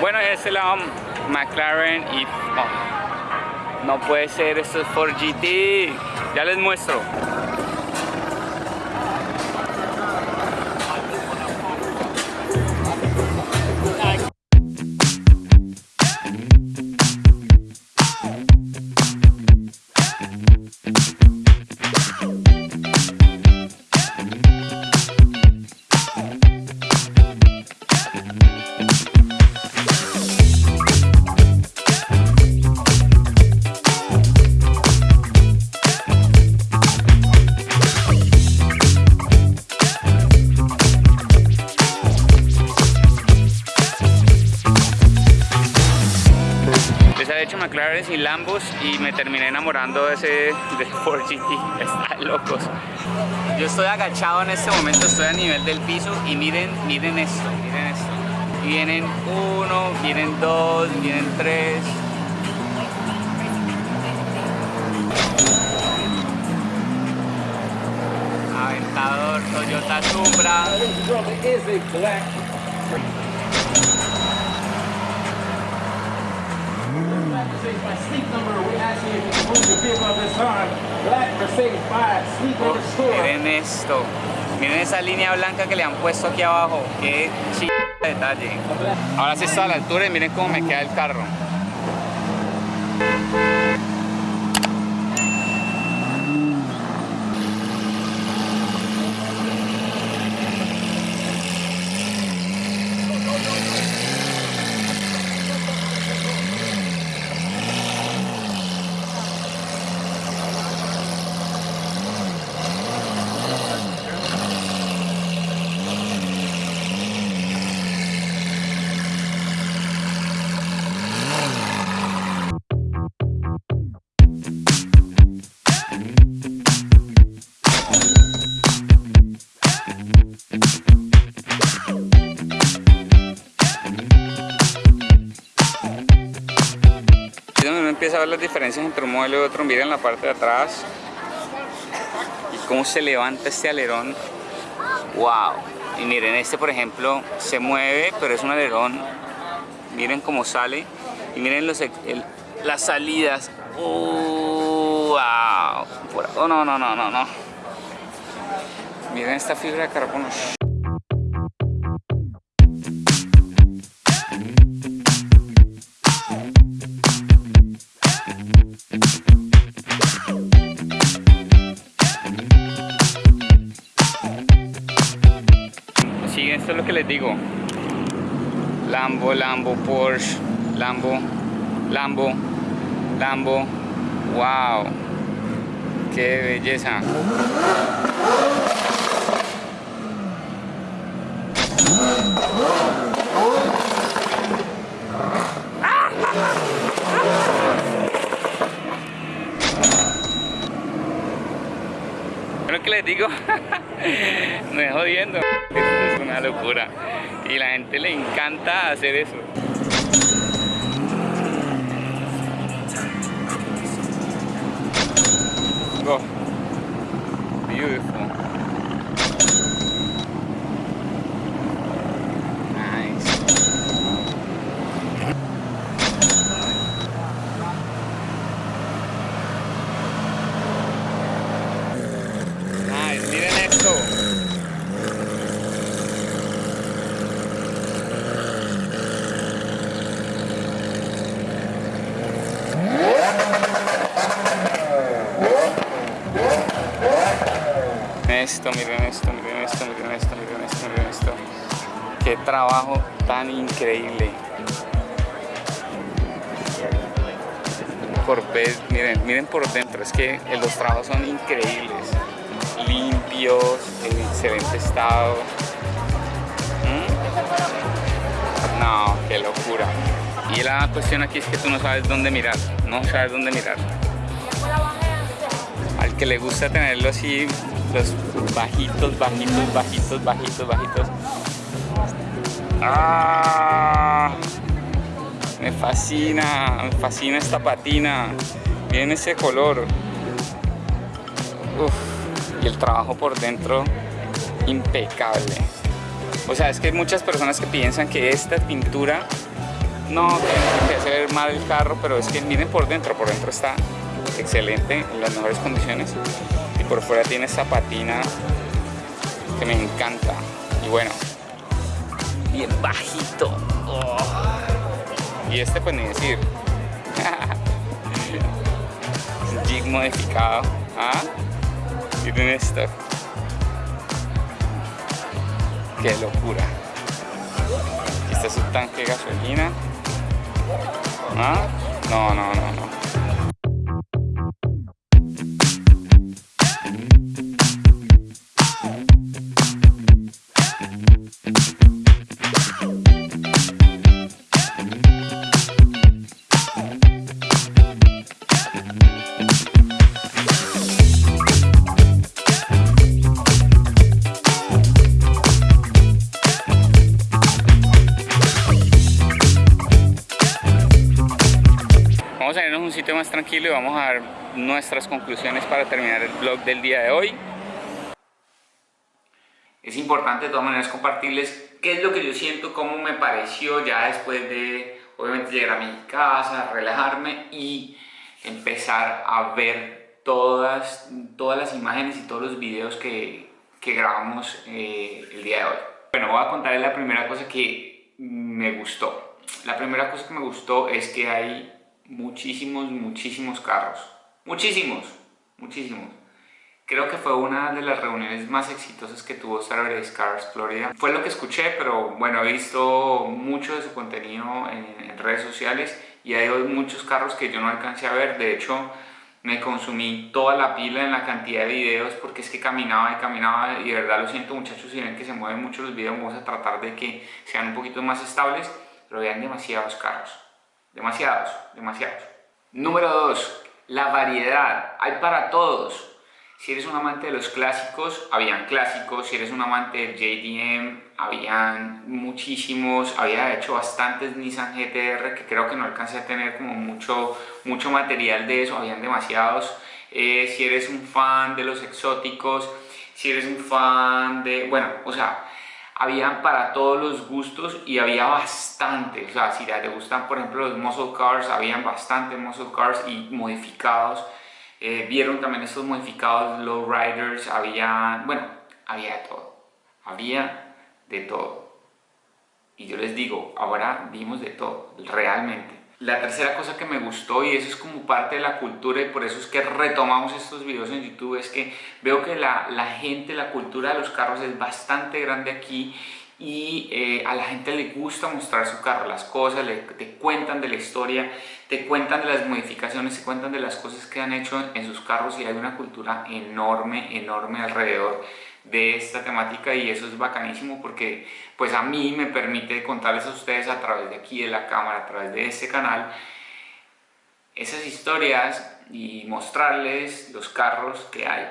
Bueno, en este lado McLaren y no, no puede ser, esto es Ford GT. Ya les muestro. Y Lambos y me terminé enamorando de ese de Ford GT, están locos. Yo estoy agachado en este momento, estoy a nivel del piso y miren, miren esto, miren esto. Vienen uno, vienen dos, vienen tres. Aventador Toyota Supra. Miren esto. Miren esa línea blanca que le han puesto aquí abajo. Qué chido detalle. Ahora sí está a la altura y miren cómo me queda el carro. Empieza a ver las diferencias entre un modelo y otro. Miren la parte de atrás y cómo se levanta este alerón. ¡Wow! Y miren, este por ejemplo se mueve, pero es un alerón. Miren cómo sale. Y miren los, las salidas. ¡Wow! Oh, no, no, no, no, no. Miren esta fibra de carbono. Esto es lo que les digo. Lambo, Lambo, Porsche, Lambo, Lambo, Lambo. ¡Wow! ¡Qué belleza! lo que les digo, me jodiendo una locura. Y la gente le encanta hacer eso. Esto, miren esto, miren esto, miren esto, miren esto, miren esto. Qué trabajo tan increíble. Por vez, miren, miren por dentro, es que los trabajos son increíbles. Limpios, en excelente estado. ¿Mm? No, qué locura. Y la cuestión aquí es que tú no sabes dónde mirar, no sabes dónde mirar. Al que le gusta tenerlo así bajitos, bajitos, bajitos, bajitos, bajitos. ¡Ah! Me fascina, me fascina esta patina. Miren ese color. y el trabajo por dentro, impecable. O sea, es que hay muchas personas que piensan que esta pintura no, que hace ver mal el carro, pero es que miren por dentro, por dentro está excelente, en las mejores condiciones. Y por fuera tiene esta patina que me encanta. Y bueno, bien bajito. Oh. Y este pues ni decir. Jig modificado. ¿Ah? Miren esto. Qué locura. Este es un tanque de gasolina. ¿Ah? No, no, no, no. Tranquilo y vamos a dar nuestras conclusiones para terminar el vlog del día de hoy. Es importante de todas maneras compartirles qué es lo que yo siento, cómo me pareció ya después de obviamente llegar a mi casa, relajarme y empezar a ver todas, todas las imágenes y todos los videos que, que grabamos eh, el día de hoy. Bueno, voy a contarles la primera cosa que me gustó. La primera cosa que me gustó es que hay muchísimos, muchísimos carros. Muchísimos, muchísimos. Creo que fue una de las reuniones más exitosas que tuvo Saturday Cars Florida. Fue lo que escuché, pero bueno, he visto mucho de su contenido en, redes sociales y hay muchos carros que yo no alcancé a ver. De hecho, me consumí toda la pila en la cantidad de videos porque es que caminaba y caminaba y de verdad lo siento muchachos si ven que se mueven mucho los videos vamos a tratar de que sean un poquito más estables pero vean demasiados carros Demasiados, demasiados. Número 2. La variedad. Hay para todos. Si eres un amante de los clásicos, habían clásicos. Si eres un amante del JDM, habían muchísimos. Había hecho bastantes Nissan GTR que creo que no alcancé a tener como mucho, mucho material de eso. Habían demasiados. Eh, si eres un fan de los exóticos, si eres un fan de... Bueno, o sea, había para todos los gustos y había bastante, o sea, si te gustan por ejemplo los muscle cars, habían bastante muscle cars y modificados, eh, vieron también estos modificados low riders, había, bueno, había de todo, había de todo. Y yo les digo, ahora vimos de todo, realmente. La tercera cosa que me gustó y eso es como parte de la cultura y por eso es que retomamos estos videos en YouTube es que veo que la, la gente, la cultura de los carros es bastante grande aquí y eh, a la gente le gusta mostrar su carro, las cosas, le, te cuentan de la historia, te cuentan de las modificaciones, te cuentan de las cosas que han hecho en sus carros y hay una cultura enorme, enorme alrededor de esta temática y eso es bacanísimo porque pues a mí me permite contarles a ustedes a través de aquí de la cámara, a través de este canal esas historias y mostrarles los carros que hay.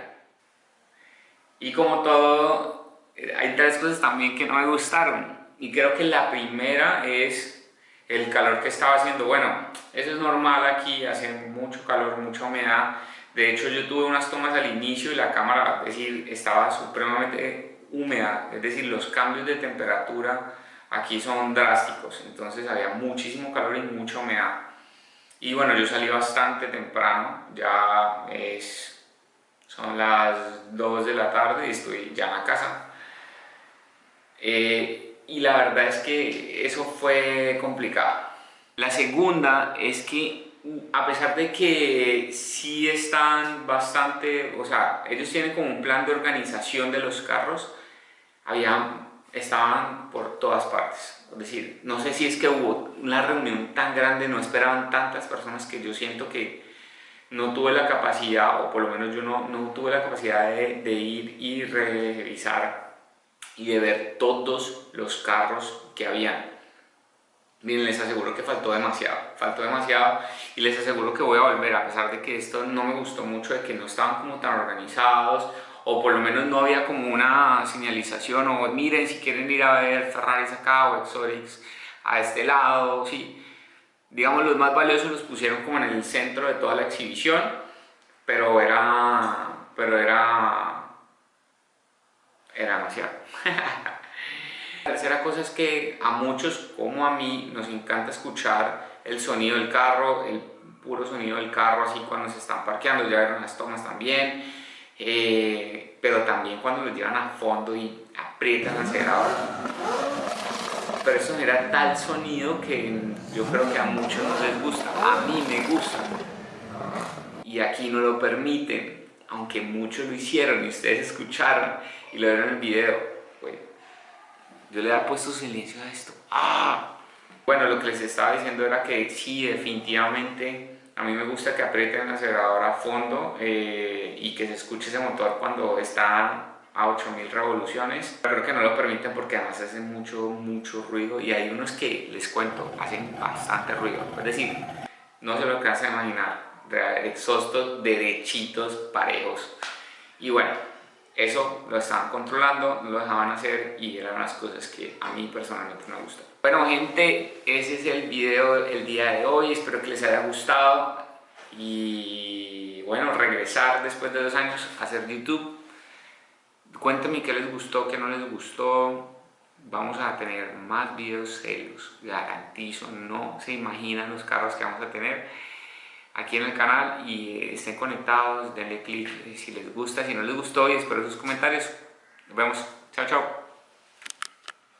Y como todo hay tres cosas también que no me gustaron. Y creo que la primera es el calor que estaba haciendo. Bueno, eso es normal aquí, hace mucho calor, mucha humedad de hecho, yo tuve unas tomas al inicio y la cámara es decir, estaba supremamente húmeda, es decir, los cambios de temperatura aquí son drásticos, entonces había muchísimo calor y mucha humedad. Y bueno, yo salí bastante temprano, ya es, son las 2 de la tarde y estoy ya en la casa. Eh, y la verdad es que eso fue complicado. La segunda es que a pesar de que sí están bastante, o sea, ellos tienen como un plan de organización de los carros, había, estaban por todas partes. Es decir, no sé si es que hubo una reunión tan grande, no esperaban tantas personas que yo siento que no tuve la capacidad, o por lo menos yo no, no tuve la capacidad de, de ir y revisar y de ver todos los carros que habían Miren, les aseguro que faltó demasiado, faltó demasiado y les aseguro que voy a volver a pesar de que esto no me gustó mucho, de que no estaban como tan organizados o por lo menos no había como una señalización o miren si quieren ir a ver Ferraris acá o Exotics a este lado, sí. Digamos los más valiosos los pusieron como en el centro de toda la exhibición, pero era, pero era, era demasiado. La tercera cosa es que a muchos, como a mí, nos encanta escuchar el sonido del carro, el puro sonido del carro, así cuando se están parqueando, ya vieron las tomas también, eh, pero también cuando lo llevan a fondo y aprietan el acelerador. Pero eso genera tal sonido que yo creo que a muchos no les gusta, a mí me gusta. Y aquí no lo permiten, aunque muchos lo hicieron y ustedes escucharon y lo vieron en el video. Yo le he puesto silencio a esto. ¡Ah! Bueno, lo que les estaba diciendo era que sí, definitivamente a mí me gusta que aprieten el acelerador a fondo eh, y que se escuche ese motor cuando está a 8000 revoluciones. Creo que no lo permiten porque además hacen mucho, mucho ruido y hay unos que, les cuento, hacen bastante ruido. Es decir, no se lo que a imaginar, exhaustos derechitos, parejos. Y bueno, eso lo estaban controlando, no lo dejaban hacer y eran las cosas que a mí personalmente me gustan. Bueno gente, ese es el video el día de hoy, espero que les haya gustado y bueno, regresar después de dos años a hacer YouTube. Cuéntenme qué les gustó, qué no les gustó, vamos a tener más videos serios, garantizo, no se imaginan los carros que vamos a tener aquí en el canal y estén conectados, denle click si les gusta, si no les gustó y espero sus comentarios. Nos vemos, chao chao.